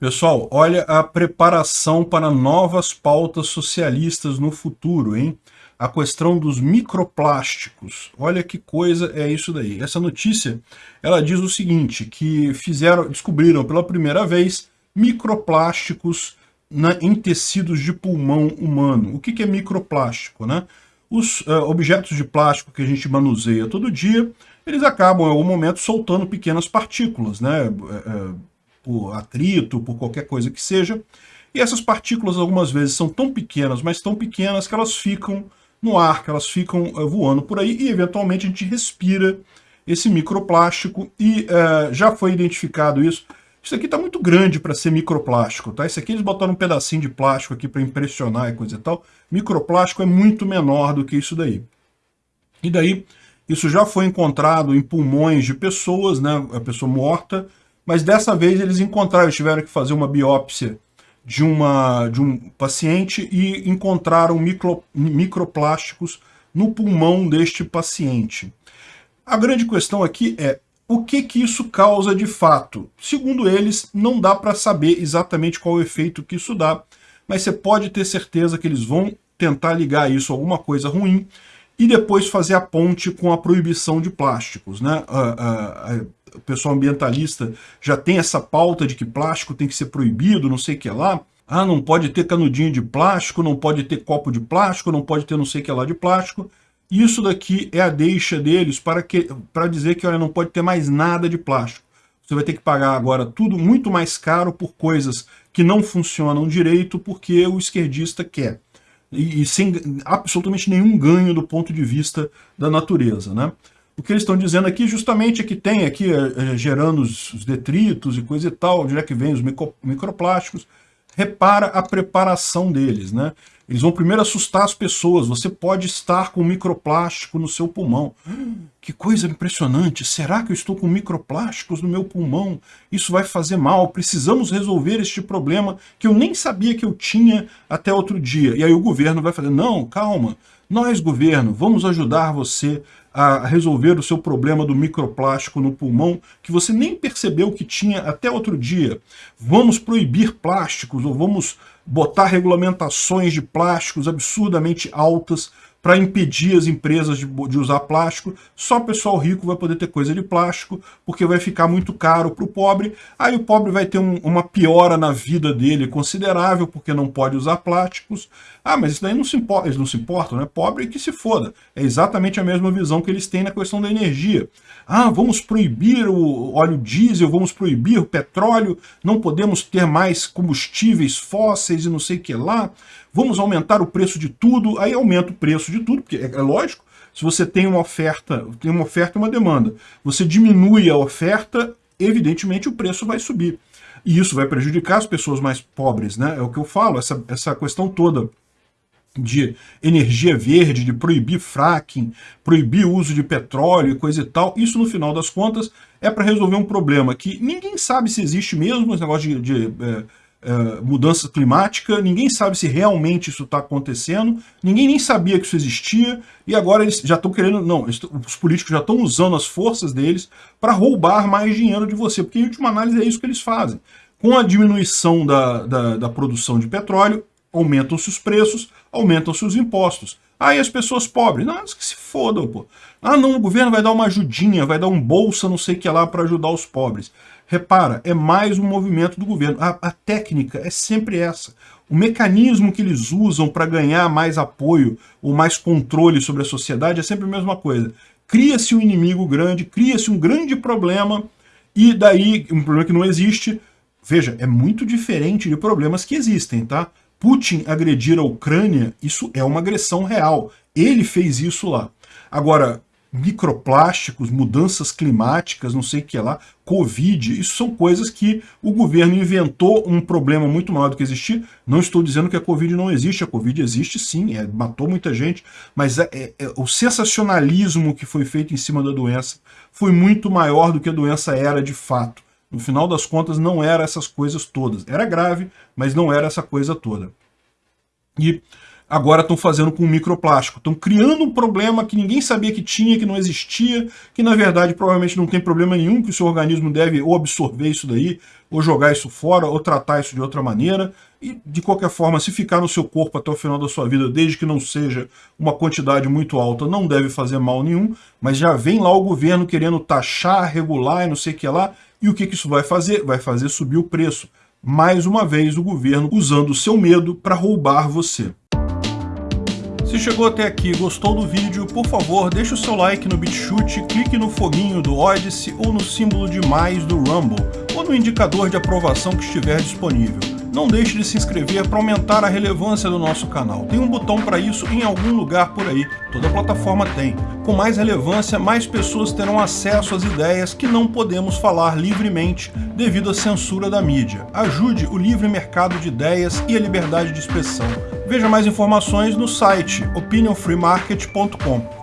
Pessoal, olha a preparação para novas pautas socialistas no futuro, hein? A questão dos microplásticos. Olha que coisa é isso daí. Essa notícia, ela diz o seguinte, que fizeram, descobriram pela primeira vez microplásticos na, em tecidos de pulmão humano. O que, que é microplástico, né? Os uh, objetos de plástico que a gente manuseia todo dia, eles acabam em algum momento soltando pequenas partículas, né? Uh, por atrito, por qualquer coisa que seja. E essas partículas algumas vezes são tão pequenas, mas tão pequenas que elas ficam no ar, que elas ficam uh, voando por aí e eventualmente a gente respira esse microplástico e uh, já foi identificado isso. Isso aqui está muito grande para ser microplástico, tá? Isso aqui eles botaram um pedacinho de plástico aqui para impressionar e coisa e tal. Microplástico é muito menor do que isso daí. E daí, isso já foi encontrado em pulmões de pessoas, né? A pessoa morta, mas dessa vez eles encontraram, tiveram que fazer uma biópsia de, uma, de um paciente e encontraram micro, microplásticos no pulmão deste paciente. A grande questão aqui é, o que que isso causa de fato? Segundo eles, não dá para saber exatamente qual o efeito que isso dá, mas você pode ter certeza que eles vão tentar ligar isso a alguma coisa ruim e depois fazer a ponte com a proibição de plásticos. Né? o pessoal ambientalista já tem essa pauta de que plástico tem que ser proibido, não sei o que lá. Ah, não pode ter canudinho de plástico, não pode ter copo de plástico, não pode ter não sei o que lá de plástico. Isso daqui é a deixa deles para, que, para dizer que olha, não pode ter mais nada de plástico. Você vai ter que pagar agora tudo muito mais caro por coisas que não funcionam direito porque o esquerdista quer. E, e sem absolutamente nenhum ganho do ponto de vista da natureza. Né? O que eles estão dizendo aqui justamente é que tem aqui é, gerando os, os, detritos e coisa e tal, onde é que vem os micro, microplásticos, repara a preparação deles, né? Eles vão primeiro assustar as pessoas, você pode estar com microplástico no seu pulmão. Que coisa impressionante, será que eu estou com microplásticos no meu pulmão? Isso vai fazer mal, precisamos resolver este problema que eu nem sabia que eu tinha até outro dia. E aí o governo vai fazer, não, calma, nós, governo, vamos ajudar você a resolver o seu problema do microplástico no pulmão, que você nem percebeu que tinha até outro dia. Vamos proibir plásticos, ou vamos botar regulamentações de plásticos absurdamente altas para impedir as empresas de, de, usar plástico, só o pessoal rico vai poder ter coisa de plástico, porque vai ficar muito caro para o pobre, aí o pobre vai ter um, uma piora na vida dele considerável, porque não pode usar plásticos. Ah, mas isso daí não se importa, eles não se importam, né? Pobre que se foda. É exatamente a mesma visão que eles têm na questão da energia. Ah, vamos proibir o óleo diesel, vamos proibir o petróleo, não podemos ter mais combustíveis fósseis e não sei o que lá vamos aumentar o preço de tudo, aí aumenta o preço de tudo, porque é, é lógico, se você tem uma oferta, tem uma oferta e uma demanda, você diminui a oferta, evidentemente o preço vai subir. E isso vai prejudicar as pessoas mais pobres, né? É o que eu falo, essa, essa questão toda de energia verde, de proibir fracking, proibir o uso de petróleo e coisa e tal, isso no final das contas é para resolver um problema que ninguém sabe se existe mesmo, esse negócio de, de é, uh, mudança climática, ninguém sabe se realmente isso está acontecendo, ninguém nem sabia que isso existia, e agora eles já estão querendo, não, os políticos já estão usando as forças deles para roubar mais dinheiro de você, porque em última análise é isso que eles fazem. Com a diminuição da, da, da produção de petróleo, aumentam-se os preços, aumentam-se os impostos. Aí as pessoas pobres, não, que se fodam, pô. Ah, não, o governo vai dar uma ajudinha, vai dar um bolsa, não sei o que lá, para ajudar os pobres. Repara, é mais um movimento do governo. A, a técnica é sempre essa. O mecanismo que eles usam para ganhar mais apoio ou mais controle sobre a sociedade é sempre a mesma coisa. Cria-se um inimigo grande, cria-se um grande problema, e daí, um problema que não existe, veja, é muito diferente de problemas que existem, tá? Putin agredir a Ucrânia, isso é uma agressão real. Ele fez isso lá. Agora, microplásticos, mudanças climáticas, não sei o que lá, Covid, isso são coisas que o governo inventou um problema muito maior do que existir. Não estou dizendo que a Covid não existe, a Covid existe sim, é, matou muita gente, mas é, é, é, o sensacionalismo que foi feito em cima da doença foi muito maior do que a doença era de fato. No final das contas, não era essas coisas todas. Era grave, mas não era essa coisa toda. E agora estão fazendo com microplástico. Estão criando um problema que ninguém sabia que tinha, que não existia, que na verdade provavelmente não tem problema nenhum, que o seu organismo deve ou absorver isso daí, ou jogar isso fora, ou tratar isso de outra maneira. E, de qualquer forma, se ficar no seu corpo até o final da sua vida, desde que não seja uma quantidade muito alta, não deve fazer mal nenhum, mas já vem lá o governo querendo taxar, regular e não sei o que lá, e o que, que isso vai fazer? Vai fazer subir o preço. Mais uma vez, o governo usando o seu medo para roubar você. Se chegou até aqui e gostou do vídeo, por favor, deixe o seu like no BitChute, clique no foguinho do Odyssey ou no símbolo de mais do Rumble, ou no indicador de aprovação que estiver disponível. Não deixe de se inscrever para aumentar a relevância do nosso canal. Tem um botão para isso em algum lugar por aí, toda plataforma tem. Com mais relevância, mais pessoas terão acesso às ideias que não podemos falar livremente devido à censura da mídia. Ajude o livre mercado de ideias e a liberdade de expressão. Veja mais informações no site opinionfreemarket.com.